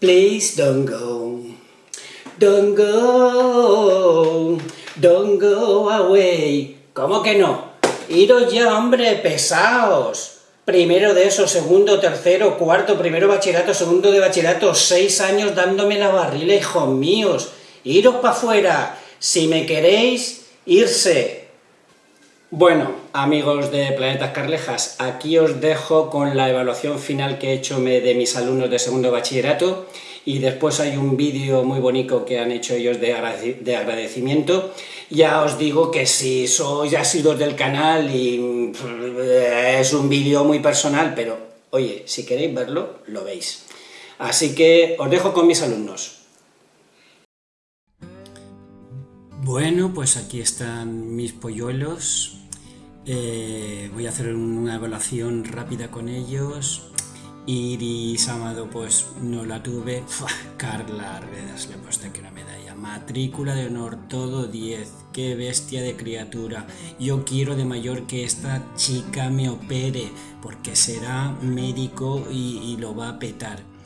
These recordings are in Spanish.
Please don't go. Don't go. Don't go away. ¿Cómo que no? Iros ya, hombre, pesaos. Primero de eso, segundo, tercero, cuarto, primero bachillerato, segundo de bachillerato, seis años dándome la barrila, hijos míos. Iros para afuera. Si me queréis, irse. Bueno, amigos de Planetas Carlejas, aquí os dejo con la evaluación final que he hecho de mis alumnos de segundo bachillerato y después hay un vídeo muy bonito que han hecho ellos de, agradecimiento. Ya os digo que si sois asiduos del canal y eh, es un vídeo muy personal, pero oye, si queréis verlo, lo veis. Así que os dejo con mis alumnos. Bueno, pues aquí están mis polluelos. Eh, voy a hacer una evaluación rápida con ellos. Iris Amado, pues no la tuve. Carla Arbedas, le he puesto aquí una medalla. Matrícula de honor, todo 10. Qué bestia de criatura. Yo quiero de mayor que esta chica me opere, porque será médico y lo va a petar.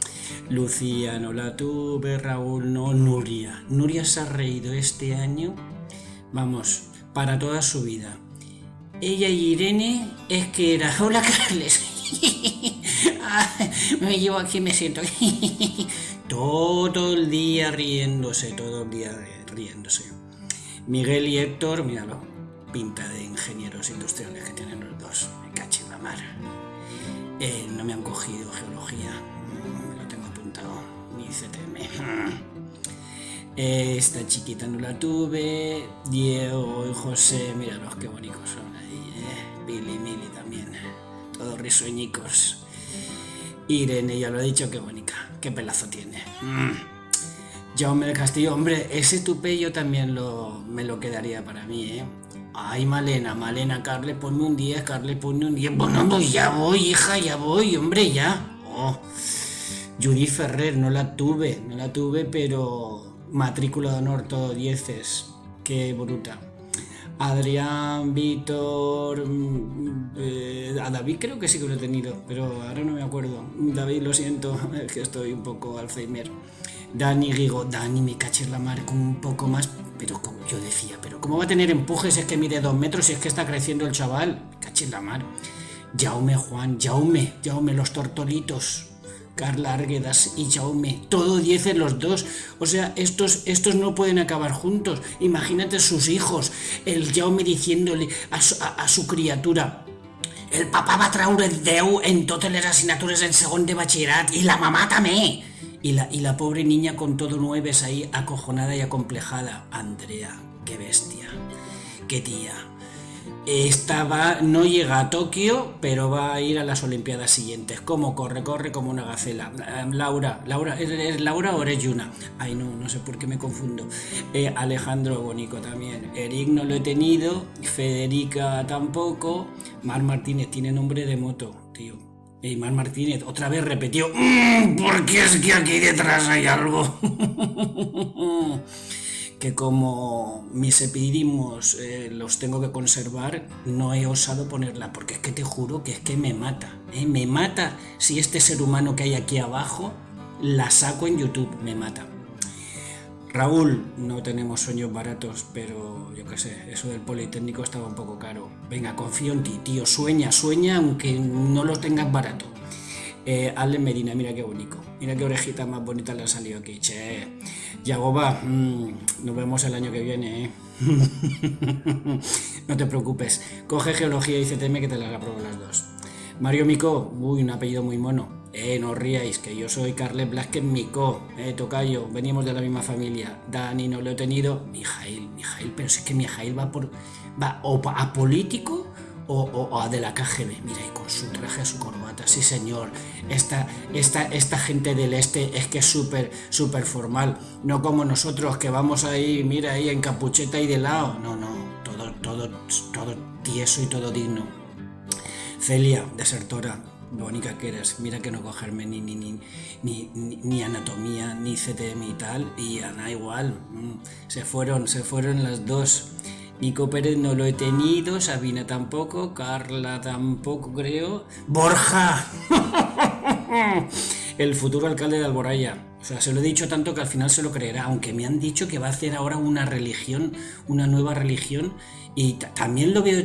Lucía no la tuve, Raúl no, Nuria. Nuria se ha reído este año, vamos, para toda su vida. Ella y Irene es que era, hola Carles, me llevo aquí me siento todo el día riéndose, todo el día riéndose. Miguel y Héctor, míralo, pinta de ingenieros industriales que tienen los dos, me caché la mar. Eh, no me han cogido geología, ni CTM. Esta chiquita no la tuve, Diego y José, míralos qué bonitos son ahí, eh. Billy y Mili también, todos risueñicos. Irene ya lo ha dicho, qué bonita, qué pelazo tiene. Mm. Jaume del Castillo, hombre, ese tupe yo también lo, me lo quedaría para mí, ¿eh? Ay, Malena, Malena, Carle, ponme un 10, Carle, ponme un 10. Bueno, pues ya voy, hija, ya voy, hombre, ya. Oh. Judy Ferrer, no la tuve, no la tuve, pero matrícula de honor todo dieces. Qué bruta. Adrián, Víctor, mm, eh, a David creo que sí que lo he tenido, pero ahora no me acuerdo. David, lo siento, es que estoy un poco Alzheimer. Dani, digo, Dani, me caché la mar con un poco más, pero como yo decía, pero ¿cómo va a tener empujes es que mide dos metros y es que está creciendo el chaval? Caché la mar. Jaume, Juan, Jaume, Jaume, los tortolitos. Carla Arguedas y Jaume, todo 10 en los dos. O sea, estos, estos no pueden acabar juntos. Imagínate sus hijos, el Jaume diciéndole a su, criatura, el papá va el 10 en todas las asignaturas en segundo de bachillerato y la mamá también. Y la, y la pobre niña con todo nueves ahí, acojonada y acomplejada. Andrea, qué bestia, qué tía. Estaba, no llega a Tokio, pero va a ir a las Olimpiadas siguientes. ¿Cómo corre? Corre como una gacela. Eh, Laura, Laura, ¿es Laura o eres Yuna? Ay, no, no sé por qué me confundo. Eh, Alejandro Bonico también. Eric no lo he tenido. Federica tampoco. Mar Martínez tiene nombre de moto, tío. Y Mar Martínez otra vez repetió. Mm, porque es que aquí detrás hay algo. que como mis epidimos eh, los tengo que conservar, no he osado ponerla, porque es que te juro que es que me mata, ¿eh? me mata si este ser humano que hay aquí abajo la saco en YouTube, me mata. Raúl, no tenemos sueños baratos, pero yo qué sé, eso del Politécnico estaba un poco caro. Venga, confío en ti, tío, sueña, sueña aunque no lo tengas barato. Eh, Medina, mira qué bonito. Mira qué orejita más bonita le ha salido aquí. Che. Yagoba, mmm, nos vemos el año que viene, ¿eh? no te preocupes. Coge geología y CTM que te las apruebo las dos. Mario Mico, uy, un apellido muy mono. Eh, no os ríais, que yo soy Carles Blasquez Mico, eh, tocayo, venimos de la misma familia. Dani no lo he tenido. Mijail, Mijail, pero si es que Mijail va por. va o a político o, a de la KGB. Mira, y con su traje, su corbata, sí señor. Esta, esta, esta gente del este es que es súper, súper formal. No como nosotros que vamos ahí, mira, ahí en capucheta y de lado. No, no, todo, todo, todo tieso y todo digno. Celia, desertora, bonita que eres, mira que no cogerme ni, ni, ni, ni, ni anatomía, ni CTM y tal, y Ana igual, mm, se fueron, se fueron las dos. Nico Pérez no lo he tenido, Sabina tampoco, Carla tampoco creo. ¡Borja! El futuro alcalde de Alboraya. O sea, se lo he dicho tanto que al final se lo creerá, aunque me han dicho que va a hacer ahora una religión, una nueva religión, y también lo veo de,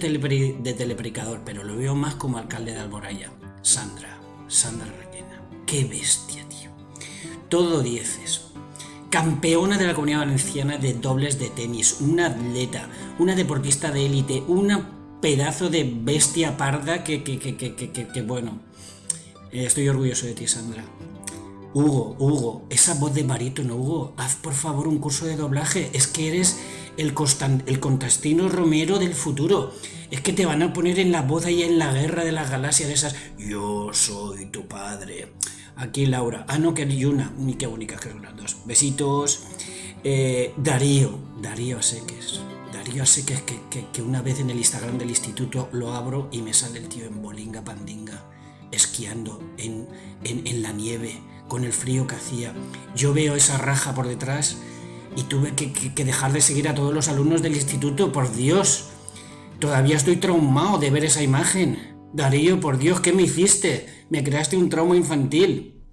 de telepredicador, pero lo veo más como alcalde de Alboraya. Sandra, Sandra Requena. Qué bestia, tío. Todo dieces. Campeona de la comunidad valenciana de dobles de tenis, una atleta, una deportista de élite, una pedazo de bestia parda que, que, que, que bueno. Estoy orgulloso de ti, Sandra. Hugo, Hugo, esa voz de barítono, Hugo, haz por favor un curso de doblaje. Es que eres el, el Contastino Romero del futuro. Es que te van a poner en la voz ahí en la guerra de las galaxias de esas. Yo soy tu padre. Aquí Laura. Ah, no, que hay una. Ni qué única que son las dos. Besitos. Eh, Darío. Darío Seques. Darío Seques que, que, que una vez en el Instagram del instituto lo abro y me sale el tío en bolinga pandinga esquiando en, en, la nieve, con el frío que hacía. Yo veo esa raja por detrás y tuve que, que, dejar de seguir a todos los alumnos del instituto, por Dios. Todavía estoy traumado de ver esa imagen. Darío, por Dios, ¿qué me hiciste? Me creaste un trauma infantil.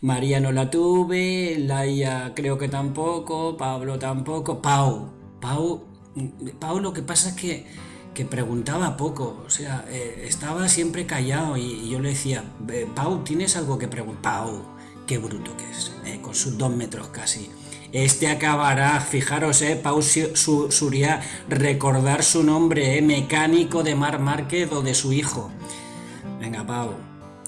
María no la tuve, Laia creo que tampoco, Pablo tampoco, Pau. Pau, Pau lo que pasa es que que preguntaba poco, o sea, eh, estaba siempre callado y, yo le decía, Pau, ¿tienes algo que preguntar? Pau, qué bruto que es, eh, con sus dos metros casi. Este acabará, fijaros, eh, Pau Suria, recordar su nombre, eh, mecánico de Mar Márquez o de su hijo. Venga, Pau,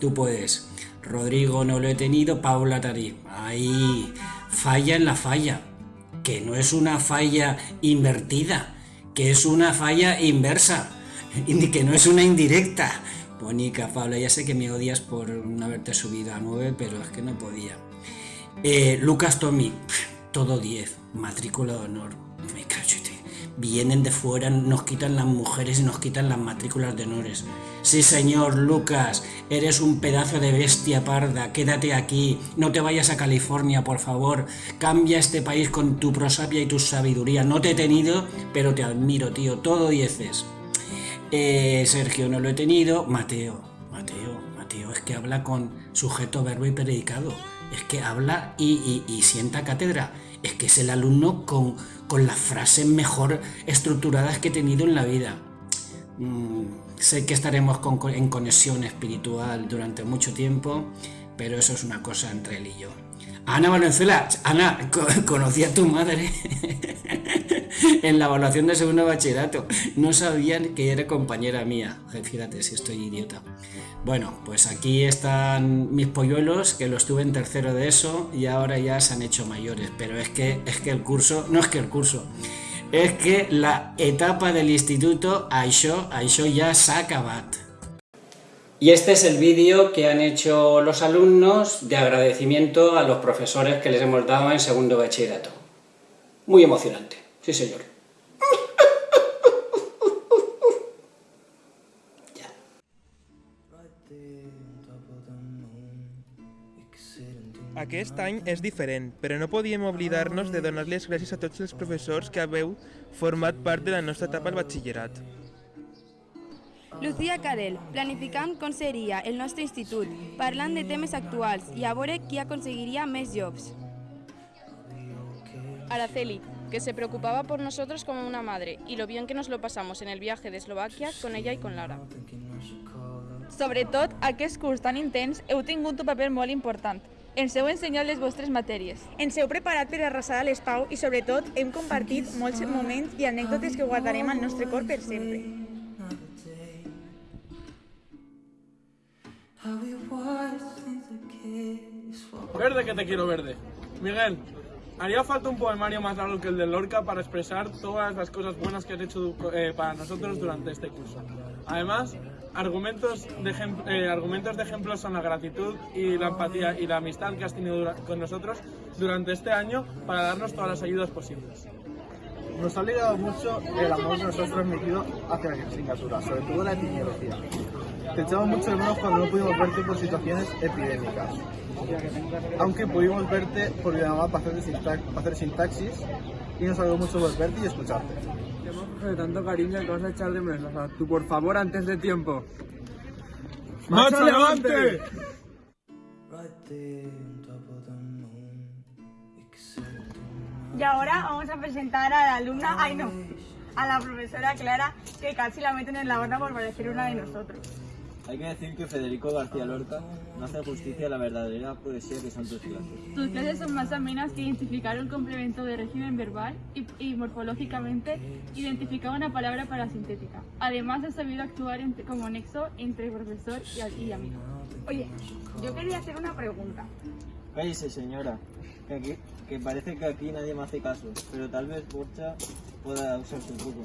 tú puedes. Rodrigo no lo he tenido, Paula Tarí. Ahí, falla en la falla, que no es una falla invertida, que es una falla inversa, que no es una indirecta. Bonica, Pablo, ya sé que me odias por no haberte subido a 9, pero es que no podía. Eh, Lucas Tommy, todo 10, matrícula de honor. Me cachete. Vienen de fuera, nos quitan las mujeres y nos quitan las matrículas de honores. Sí, señor Lucas, eres un pedazo de bestia parda, quédate aquí, no te vayas a California, por favor. Cambia este país con tu prosapia y tu sabiduría. No te he tenido, pero te admiro, tío, todo dieces. Eh, Sergio no lo he tenido. Mateo, Mateo, Mateo, es que habla con sujeto, verbo y predicado. Es que habla y, sienta cátedra. Es que es el alumno con, con las frases mejor estructuradas que he tenido en la vida. Mm, sé que estaremos en conexión espiritual durante mucho tiempo, pero eso es una cosa entre él y yo. Ana Valenzuela, Ana, conocí a tu madre en la evaluación de segundo bachillerato. No sabían que era compañera mía. Fíjate si estoy idiota. Bueno, pues aquí están mis polluelos, que los tuve en tercero de eso y ahora ya se han hecho mayores. Pero es que, es que el curso, no es que el curso, es que la etapa del instituto, això, això ya se ha acabado. Y este es el vídeo que han hecho los alumnos de agradecimiento a los profesores que les hemos dado en segundo bachillerato. Muy emocionante, sí señor. Aquest any és diferent, però no podíem oblidar-nos de donar les gràcies a tots els professors que haveu format part de la nostra etapa al batxillerat. Lucía Cadell, planificant com seria el nostre institut, parlant de temes actuals i a veure qui aconseguiria més jobs. Araceli, que se preocupaba por nosotros como una madre y lo bien que nos lo pasamos en el viaje de Eslovaquia con ella y con Lara. Sobretot, aquest curs tan intens heu tingut un paper molt important, ens heu ensenyat les vostres matèries. Ens heu preparat per arrasar a l'espau i, sobretot, hem compartit molts moments i anècdotes que guardarem al nostre cor per sempre. Verde que te quiero verde. Miguel, haría falta un poemario más largo que el de Lorca para expresar todas las cosas buenas que has hecho eh, para nosotros durante este curso. Además, argumentos de, eh, argumentos de ejemplo son la gratitud y la empatía y la amistad que has tenido con nosotros durante este año para darnos todas las ayudas posibles. Nos ha ligado mucho el amor que nos has transmitido hacia la asignatura, sobre todo la epidemiología. Te echamos mucho de menos cuando no pudimos verte por situaciones epidémicas. Aunque pudimos verte por llamada para hacer, para hacer sintaxis y nos alegró mucho verte y escucharte de tanto cariño que vas a echar de menos. O sea, tú, por favor, antes de tiempo. ¡Macho, levante! Y ahora vamos a presentar a la alumna, ay no, a la profesora Clara, que casi la meten en la horda por parecer una de nosotros. Hay que decir que Federico García Lorca no hace justicia a la verdadera poesía que son tus clases. Tus clases son más amenas que identificar un complemento de régimen verbal y, y morfológicamente identificar una palabra para sintética. Además, has sabido actuar entre- como nexo entre profesor y, y amigo. Oye, yo quería hacer una pregunta. Cállese, señora, que, aquí- que parece que aquí nadie me hace caso, pero tal vez Borcha pueda usarse un poco.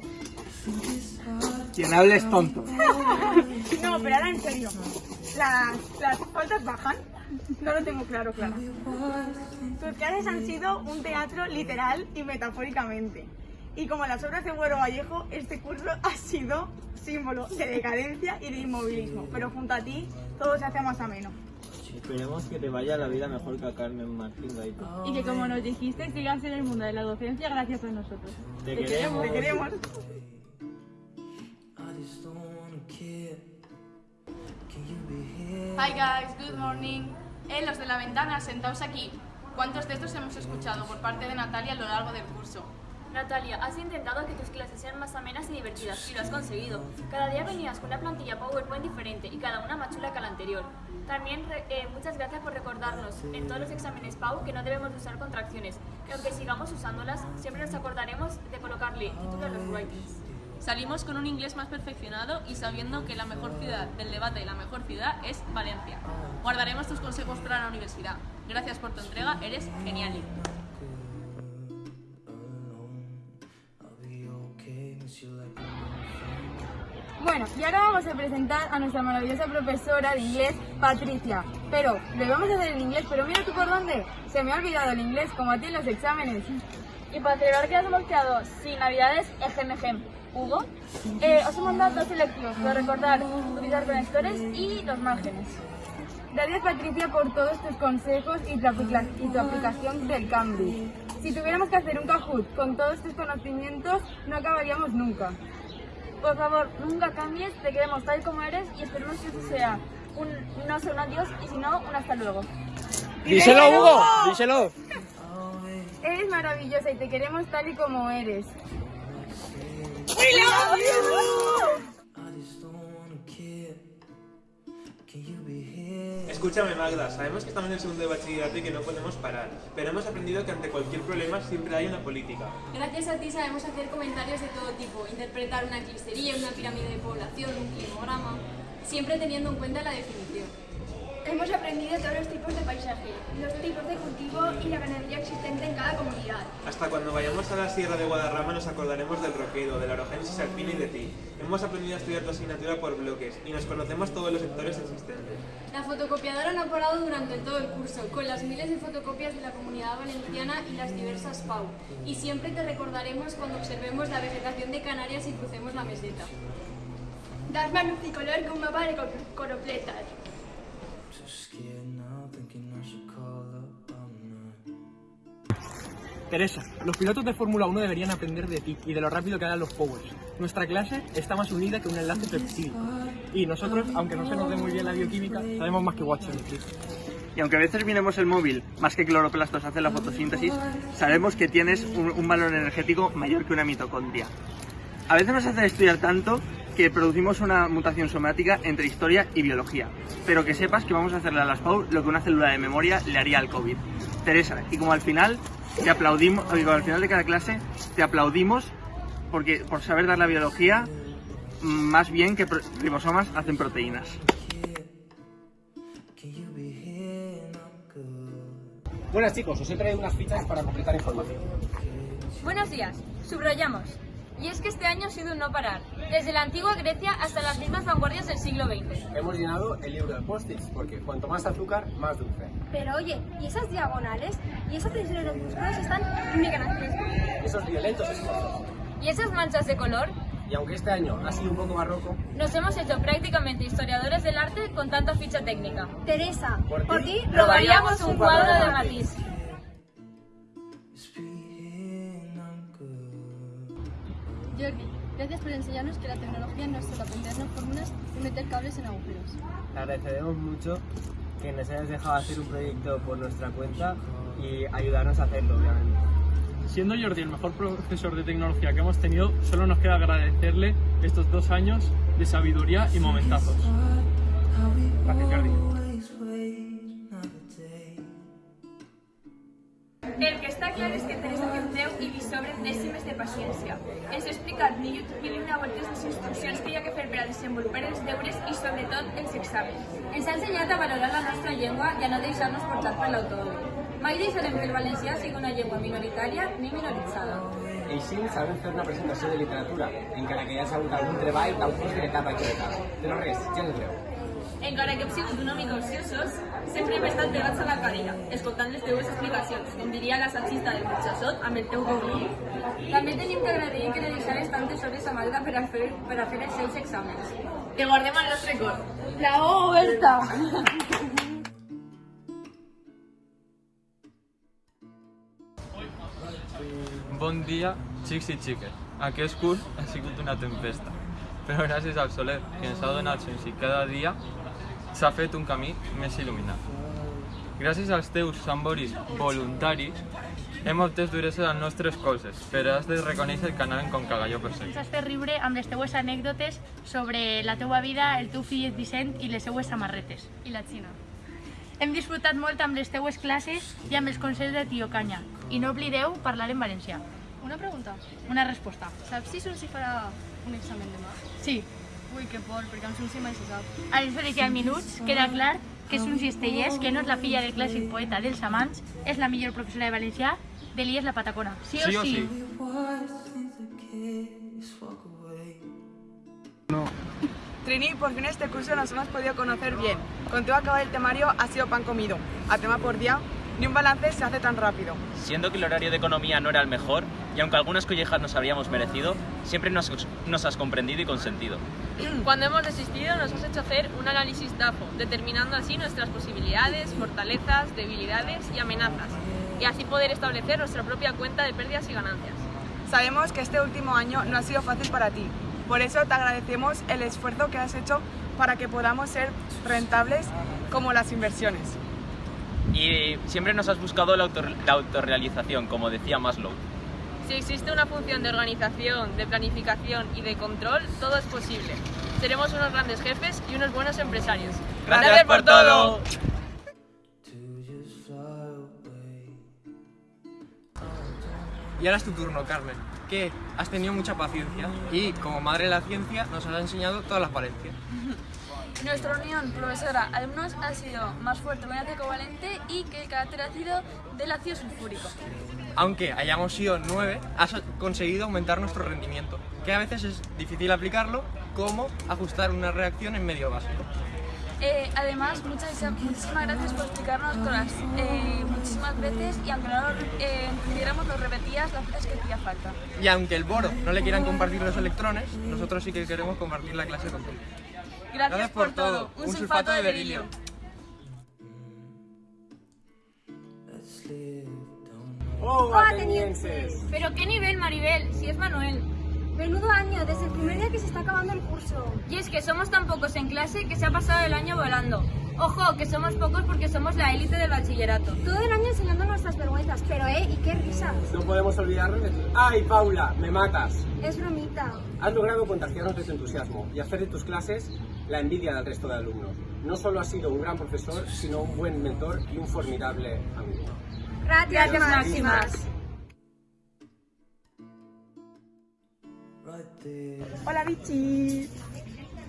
Quien hable es tonto. No, pero ahora en serio, ¿las, las faltas bajan? No lo tengo claro, Clara. Tus clases han sido un teatro literal y metafóricamente. Y como las obras de Güero Vallejo, este curso ha sido símbolo de decadencia y de inmovilismo. Pero junto a ti, todo se hace más ameno. Esperemos que te vaya la vida mejor que a Carmen Martín Gaito. Y que como nos dijiste, sigas en el mundo de la docencia gracias a nosotros. Te queremos. Te queremos. Hi guys, good morning. Eh, los de la ventana, sentaos aquí. ¿Cuántos de estos hemos escuchado por parte de Natalia a lo largo del curso? Natalia, has intentado que tus clases sean más amenas y divertidas y lo has conseguido. Cada día venías con una plantilla PowerPoint diferente y cada una más chula que la anterior. También eh, muchas gracias por recordarnos en todos los exámenes PAU que no debemos de usar contracciones, que aunque sigamos usándolas, siempre nos acordaremos de colocarle título a los writings. Salimos con un inglés más perfeccionado y sabiendo que la mejor ciudad del debate y la mejor ciudad es Valencia. Guardaremos tus consejos para la universidad. Gracias por tu entrega, eres genial. Bueno, y ahora vamos a presentar a nuestra maravillosa profesora de inglés, Patricia. Pero, le vamos a hacer en inglés, pero mira tú por dónde. Se me ha olvidado el inglés, como a ti en los exámenes. Y para celebrar que hemos quedado sin navidades, ejem, ejem. Hugo, eh, os he mandado dos selectivos para recordar utilizar conectores y los márgenes. Gracias Patricia por todos tus consejos y tu, y tu aplicación del Cambridge. Si tuviéramos que hacer un Kahoot con todos tus conocimientos, no acabaríamos nunca. Por favor, nunca cambies, te queremos tal como eres y esperemos que esto sea un no sé un adiós y si no, un hasta luego. Díselo, Hugo, díselo. Eres maravillosa y te queremos tal y como eres. Escúchame Magda, sabemos que estamos en el segundo de bachillerato y que no podemos parar, pero hemos aprendido que ante cualquier problema siempre hay una política. Gracias a ti sabemos hacer comentarios de todo tipo, interpretar una clistería, una pirámide de población, un climograma, siempre teniendo en cuenta la definición. Hemos aprendido todos los tipos de paisaje, los tipos de cultivo y la ganadería existente en cada comunidad. Hasta cuando vayamos a la Sierra de Guadarrama nos acordaremos del roquedo, de la orogensis alpina y de ti. Hemos aprendido a estudiar tu asignatura por bloques y nos conocemos todos los sectores existentes. La fotocopiadora no ha parado durante todo el curso, con las miles de fotocopias de la comunidad valenciana y las diversas PAU. Y siempre te recordaremos cuando observemos la vegetación de Canarias y crucemos la meseta. Das multicolor con un mapa de coropletas. Teresa, los pilotos de Fórmula 1 deberían aprender de ti y de lo rápido que dan los powers. Nuestra clase está más unida que un enlace peptídico. Y nosotros, aunque no se nos dé muy bien la bioquímica, sabemos más que Watson. Y aunque a veces miremos el móvil más que cloroplastos hace la fotosíntesis, sabemos que tienes un, un valor energético mayor que una mitocondria. A veces nos hacen estudiar tanto que producimos una mutación somática entre historia y biología. Pero que sepas que vamos a hacerle a las PAU lo que una célula de memoria le haría al COVID. Teresa, y como al final te aplaudimos, y como al final de cada clase te aplaudimos porque por saber dar la biología más bien que ribosomas hacen proteínas. Buenas chicos, os he traído unas fichas para completar información. Buenos días, subrayamos. Y es que este año ha sido un no parar, desde la antigua Grecia hasta las mismas vanguardias del siglo XX. Hemos llenado el libro de post-its porque cuanto más azúcar, más dulce. Pero oye, ¿y esas diagonales? ¿Y esas tensiones en los músculos están mega graciosos? Esos violentos esfuerzos. Y esas manchas de color, Y aunque este año ha sido un poco barroco, nos hemos hecho prácticamente historiadores del arte con tanta ficha técnica. Teresa, Por por ti ti Robaríamos un cuadro de Matisse. Enseñarnos que la tecnología no es solo aprendernos fórmulas y meter cables en agujeros. Te agradecemos mucho que nos hayas dejado hacer un proyecto por nuestra cuenta y ayudarnos a hacerlo, obviamente. Siendo Jordi el mejor profesor de tecnología que hemos tenido, solo nos queda agradecerle estos dos años de sabiduría y momentazos. Gracias, Jordi. El que està clar és que Teresa Quinteu i li sobren dècimes de paciència. Ens ha explicat de YouTube i una voltes les instruccions que hi ha que fer per a desenvolupar els deures i sobretot els exàmens. Ens ha ensenyat a valorar la nostra llengua i a no deixar-nos portar per l'autònom. Mai deixarem que el valencià sigui una llengua minoritària ni minoritzada. Així sabem fer una presentació de literatura, encara que hi hagi hagut algun treball d'autors de l'etapa equivocada. Però res, gens greu. Encara que hem sigut una mica ociosos, sempre hem estat pegats a la cadira, escoltant les teues explicacions, com diria la salsista del Burxassot amb el teu gobí. També tenim que agrair que li deixares tantes hores a Magda per a fer, per a fer els seus exàmens. Que guardem al nostre cor. Bravo, Berta! Bon dia, xics i xiques. Aquest curs ha sigut una tempesta, però gràcies al soler que ens ha donat sense cada dia s'ha fet un camí més il·luminat. Gràcies als teus samboris voluntaris hem obtès duresa a les nostres coses, però has de reconèixer que anaven com cagalló per Ens has fet riure amb les teues anècdotes sobre la teua vida, el teu fill Vicent i les seues samarretes. I la Xina. Hem disfrutat molt amb les teues classes i amb els consells de tio Canya. I no oblideu parlar en valencià. Una pregunta. Una resposta. Saps si son si farà un examen demà? Sí. Que por, perquè Sunsi mai se sap. A les hores i als minuts queda clar que Sunsi Estellers, que no és la filla del clàssic poeta dels amants, és la millor professora de valencià de l'IES La Patacona. Sí o sí? Sí o sí? Trini, por fin este curso nos hemos podido conocer bien. Contigo acabar el temario ha sido pan comido. A tema por día, ni un balance se hace tan rápido. Siendo que el horario de economía no era el mejor, y aunque algunas collejas nos habríamos merecido, siempre nos, nos has comprendido y consentido. Cuando hemos desistido nos has hecho hacer un análisis DAFO, determinando así nuestras posibilidades, fortalezas, debilidades y amenazas, y así poder establecer nuestra propia cuenta de pérdidas y ganancias. Sabemos que este último año no ha sido fácil para ti. Por eso te agradecemos el esfuerzo que has hecho para que podamos ser rentables como las inversiones. Y siempre nos has buscado la, autor- la autorrealización, como decía Maslow. Si existe una función de organización, de planificación y de control, todo es posible. Seremos unos grandes jefes y unos buenos empresarios. ¡Gracias por todo! Y ahora es tu turno, Carmen. Que has tenido mucha paciencia y, como madre de la ciencia, nos has enseñado todas las valencias. Nuestra unión profesora-alumnos ha sido más fuerte que un ácido covalente y que el carácter ácido del ácido sulfúrico. Aunque hayamos sido nueve, has conseguido aumentar nuestro rendimiento, que a veces es difícil aplicarlo, como ajustar una reacción en medio básico. Eh, además, muchas, muchísimas gracias por explicarnos todas eh, muchísimas veces y aunque no lo eh, entendiéramos, lo repetías las veces que hacía falta. Y aunque el boro no le quieran compartir los electrones, nosotros sí que queremos compartir la clase con todos. Gracias, por todo. Un, sulfato de berilio. ¡Oh, atenienses! ¿Pero qué nivel, Maribel? Si es Manuel. Menudo año, desde el primer día que se está acabando el curso. Y es que somos tan pocos en clase que se ha pasado el año volando. Ojo, que somos pocos porque somos la élite del bachillerato. Todo el año enseñando nuestras vergüenzas, pero eh, y qué risas. No podemos olvidarnos de ti. ¡Ay, Paula! ¡Me matas! Es bromita. Has logrado contagiarnos de tu entusiasmo y hacer de tus clases la envidia del resto de alumnos. No solo has sido un gran profesor, sino un buen mentor y un formidable amigo. Gracias, Gracias, máximas. máximas. Hola, bichis.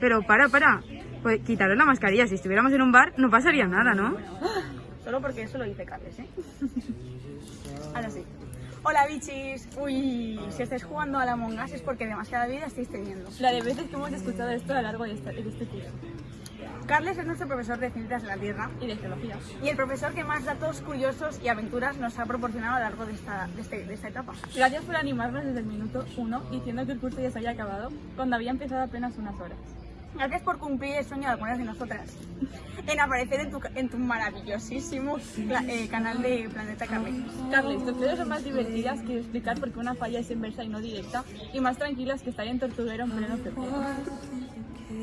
Pero para, para. Pues quitaros la mascarilla. Si estuviéramos en un bar, no pasaría nada, ¿no? Solo porque eso lo dice Carles, ¿eh? Ahora sí. Hola, bichis. Uy, si estáis jugando a la Us es porque demasiada vida estáis teniendo. La de veces que hemos escuchado esto a lo largo de este, de este curso. Carles es nuestro profesor de Ciencias de la Tierra Y de geología. y el profesor que más datos curiosos y aventuras nos ha proporcionado a lo largo de esta, de este- de esta etapa. Gracias por animarnos desde el minuto uno diciendo que el curso ya se había acabado cuando había empezado apenas unas horas. Gracias por cumplir el sueño de algunas de nosotras en aparecer en tu, en tu maravillosísimo eh, canal de Planeta Carles. Carles, tus clases son más divertidas que explicar por qué una falla es inversa y no directa y más tranquilas que estar en tortuguero en pleno febrero.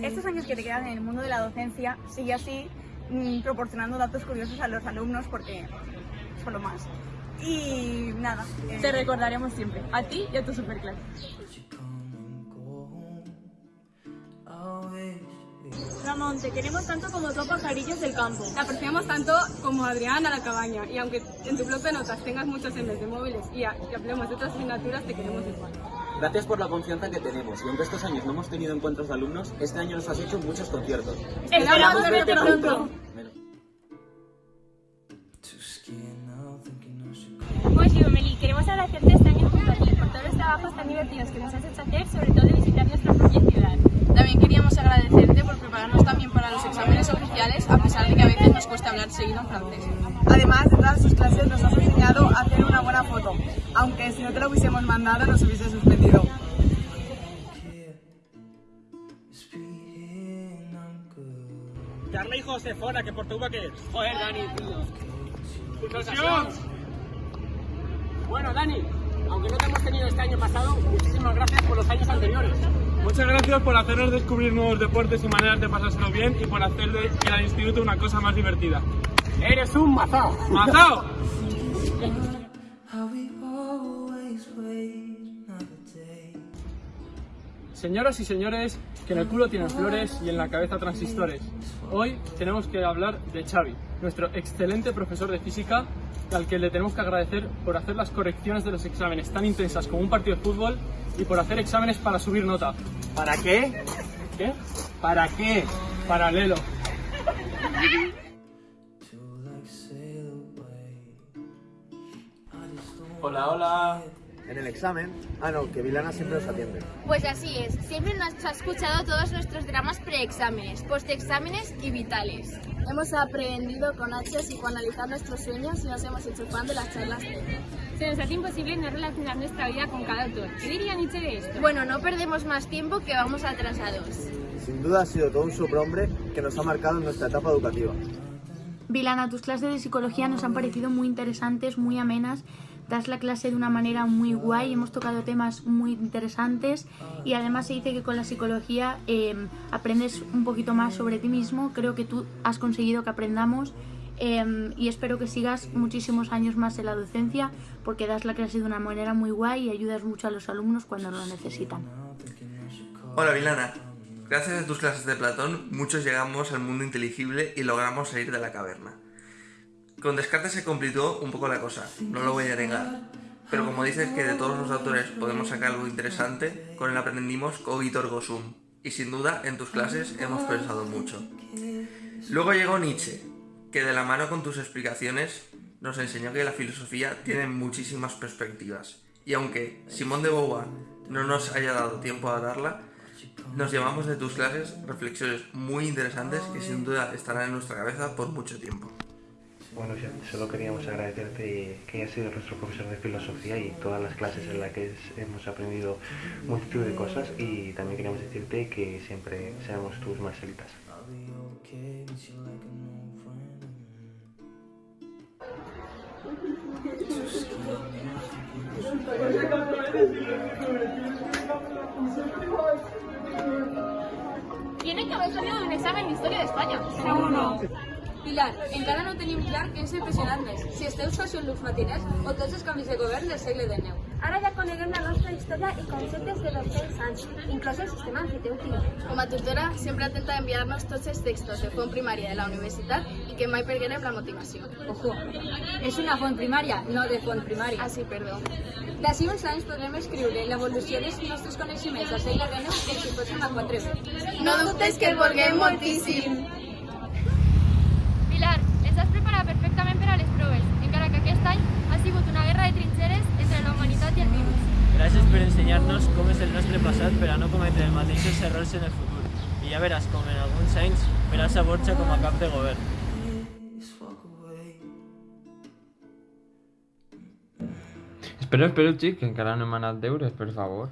Estos años que te quedan en el mundo de la docencia, sigue así mm, proporcionando datos curiosos a los alumnos porque son lo más. Y nada. eh, Te recordaremos siempre, a ti y a tu superclase. Ramón, te queremos tanto como a pajarillos del campo. Te apreciamos tanto como a Adrián a la cabaña y aunque en tu blog de notas tengas muchos en vez de móviles y, a- y hablemos de otras asignaturas, te queremos igual. Gracias por la confianza que tenemos y aunque estos años no hemos tenido encuentros de alumnos, este año nos has hecho muchos conciertos. Esperamos verte pronto. Pues yo, Meli, queremos agradecerte este año junto a ti por todos los trabajos tan divertidos que nos has hecho hacer, sobre todo de visitar nuestra propia ciudad. También queríamos agradecerte por prepararnos también para los a pesar de que a veces nos cuesta hablar seguido en francés. Además de todas sus clases nos has enseñado a hacer una buena foto, aunque si no te lo hubiésemos mandado nos hubiese suspendido. Carla y Josefona, que por tu que es. Joder, Dani, tío. Bueno, Dani, aunque no te hemos tenido este año pasado, muchísimas gracias por los años anteriores. Muchas gracias por hacernos descubrir nuevos deportes y maneras de pasárselo bien y por hacer de ir al instituto una cosa más divertida. ¡Eres un mazao! ¡Mazao! Señoras y señores, que en el culo tienen flores y en la cabeza transistores. Hoy tenemos que hablar de Xavi, nuestro excelente profesor de física, al que le tenemos que agradecer por hacer las correcciones de los exámenes tan intensas como un partido de fútbol y por hacer exámenes para subir nota. ¿Para qué? ¿Qué? ¿Para qué? Paralelo. Hola, hola. En el examen. Ah, no, que Vilana siempre nos atiende. Pues así es, siempre nos ha escuchado todos nuestros dramas preexámenes, postexámenes y vitales. Hemos aprendido con H psicoanalizar nuestros sueños y nos hemos hecho fan de las charlas. Se nos hace imposible no relacionar nuestra vida con cada autor. ¿Qué diría Nietzsche de esto? Bueno, no perdemos más tiempo que vamos atrasados. Sin duda ha sido todo un superhombre que nos ha marcado en nuestra etapa educativa. Vilana, tus clases de psicología nos han parecido muy interesantes, muy amenas. Das la clase de una manera muy guay, hemos tocado temas muy interesantes y además se dice que con la psicología eh, aprendes un poquito más sobre ti mismo. Creo que tú has conseguido que aprendamos eh, y espero que sigas muchísimos años más en la docencia porque das la clase de una manera muy guay y ayudas mucho a los alumnos cuando lo necesitan. Hola Vilana, gracias a tus clases de Platón muchos llegamos al mundo inteligible y logramos salir de la caverna. Con Descartes se complicó un poco la cosa, no lo voy a negar, pero como dices que de todos los autores podemos sacar algo interesante, con él aprendimos cogito ergo sum, y sin duda en tus clases hemos pensado mucho. Luego llegó Nietzsche, que de la mano con tus explicaciones nos enseñó que la filosofía tiene muchísimas perspectivas, y aunque Simón de Beauvoir no nos haya dado tiempo a darla, nos llevamos de tus clases reflexiones muy interesantes que sin duda estarán en nuestra cabeza por mucho tiempo. Bueno, solo queríamos agradecerte que hayas sido nuestro profesor de filosofía y todas las clases en las que hemos aprendido multitud de cosas y también queríamos decirte que siempre seamos tus marcelitas. Tiene que haver salido d'un examen d'història d'Espanya. Seguro. Pilar, encara no tenim clar què ens impressionant més, si esteu sociòlegs matiners o tots els canvis de govern del segle XIX. Ara ja coneguem la nostra història i conceptes de 200 anys, inclòs el sistema emfitèutic. Com a tutora, sempre atenta a enviar-nos tots els textos de font primària de la universitat i que mai perguerem la motivació. Ojo, és una font primària, no de font primària. Ah, sí, perdó. D'ací uns anys podrem escriure l'evolució dels nostres coneixements al segle XIX com si fos una 4 No dubtes que el vulguem moltíssim. Nostre passat per a no cometre els mateixos errors en el futur. I ja veràs com en alguns anys veràs a Borja com a cap de govern. Espera, espera, xic, que encara no hem anat deures, per favor.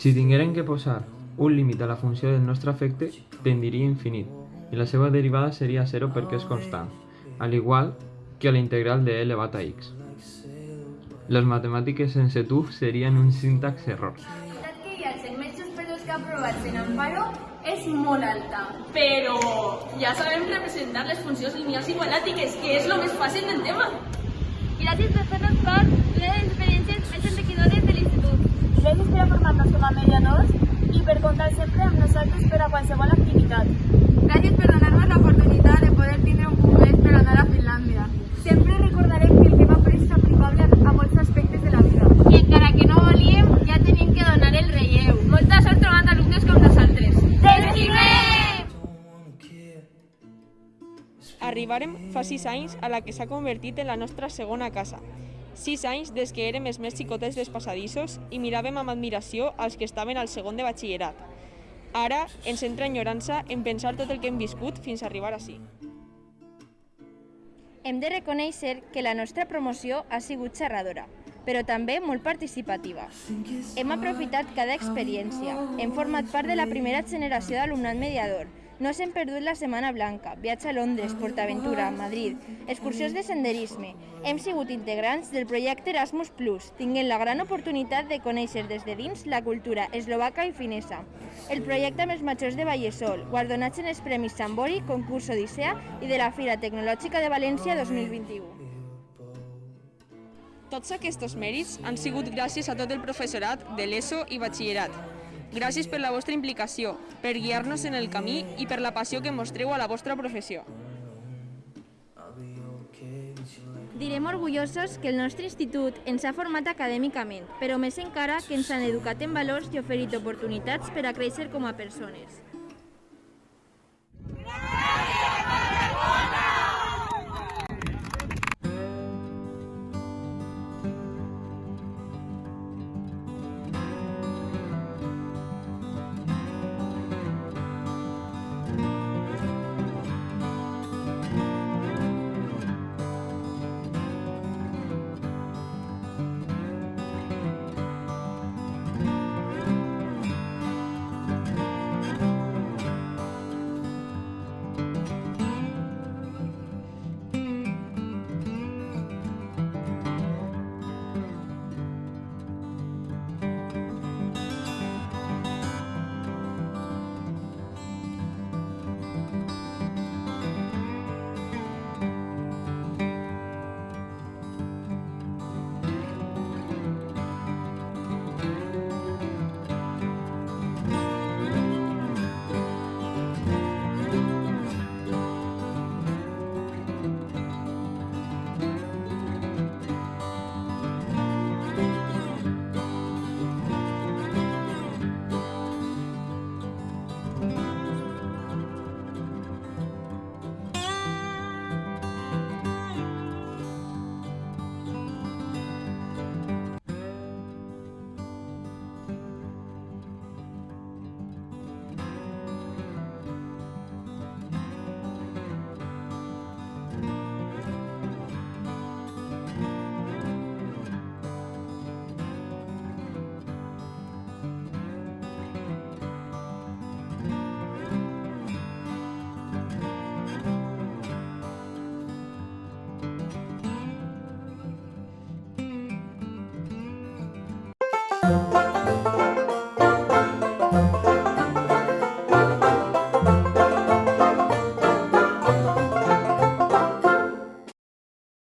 Si tingueren que posar un límit a la funció del nostre efecte, tendiria infinit, i la seva derivada seria 0 perquè és constant, al igual que la integral de e elevat a x. Les matemàtiques sense tu serien un sintax error. Que aprovats en Amparo és molt alta. Però ja sabem representar les funcions lineals i quadràtiques, que és el més fàcil del tema. Gràcies per fer-nos part de les experiències més enriquidores de l'institut. Gràcies per formar-nos com a mediadors i per comptar sempre amb nosaltres per a qualsevol activitat. Gràcies per donar-nos l'oportunitat de poder tindre un moment per anar a Finlàndia. Sempre Arribarem fa sis anys a la que s'ha convertit en la nostra segona casa. Sis anys des que érem els més xicotets dels passadissos i miràvem amb admiració als que estaven al segon de batxillerat. Ara ens entra enyorança en pensar tot el que hem viscut fins a arribar ací. Hem de reconèixer que la nostra promoció ha sigut xerradora, però també molt participativa. Hem aprofitat cada experiència, hem format part de la primera generació d'alumnat mediador, no s'hem perdut la Setmana Blanca, viatge a Londres, PortAventura, Madrid, excursions de senderisme. Hem sigut integrants del projecte Erasmus+, tinguent la gran oportunitat de conèixer des de dins la cultura eslovaca i finesa. El projecte amb els majors de Vallesol, guardonats en els Premis Sambori, concurs Odissea i de la Fira Tecnològica de València 2021. Tots aquests mèrits han sigut gràcies a tot el professorat de l'ESO i batxillerat. Gràcies per la vostra implicació, per guiar-nos en el camí i per la passió que mostreu a la vostra professió. Direm orgullosos que el nostre institut ens ha format acadèmicament, però més encara que ens han educat en valors i oferit oportunitats per a créixer com a persones. Gràcies!